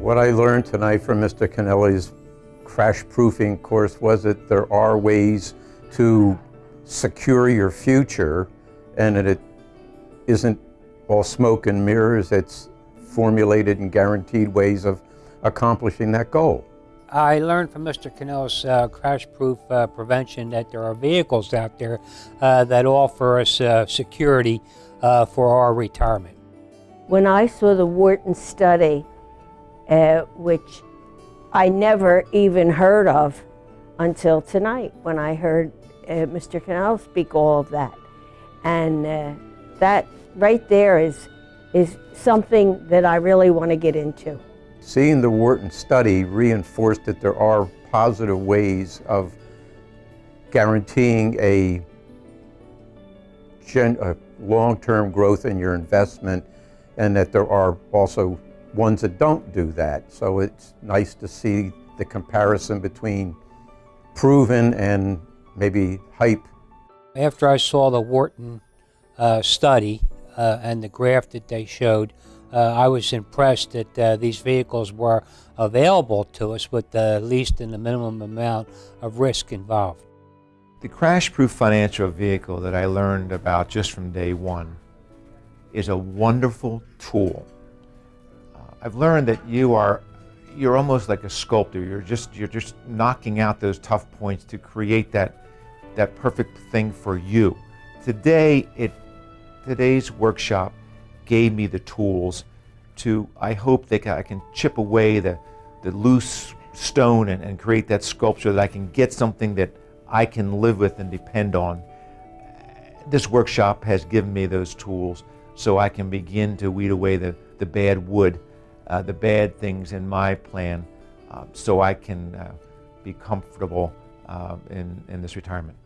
What I learned tonight from Mr. Kennelly's crash proofing course was that there are ways to secure your future and that it isn't all smoke and mirrors, it's formulated and guaranteed ways of accomplishing that goal. I learned from Mr. Cannell's uh, crash proof uh, prevention that there are vehicles out there uh, that offer us uh, security uh, for our retirement. When I saw the Wharton study, uh, which I never even heard of until tonight when I heard Mr. Cannell speak all of that. And that right there is, is something that I really want to get into. Seeing the Wharton study reinforced that there are positive ways of guaranteeing a, a long-term growth in your investment and that there are also ones that don't do that. So it's nice to see the comparison between proven and maybe hype. After I saw the Wharton uh, study uh, and the graph that they showed, uh, I was impressed that uh, these vehicles were available to us with the least and the minimum amount of risk involved. The crash-proof financial vehicle that I learned about just from day one is a wonderful tool. I've learned that you are you're almost like a sculptor. You're just you're just knocking out those tough points to create that that perfect thing for you. Today it today's workshop gave me the tools to, I hope that I can chip away the, the loose stone and, and create that sculpture that I can get something that I can live with and depend on. This workshop has given me those tools so I can begin to weed away the, the bad wood, uh, the bad things in my plan, uh, so I can uh, be comfortable uh, in, in this retirement.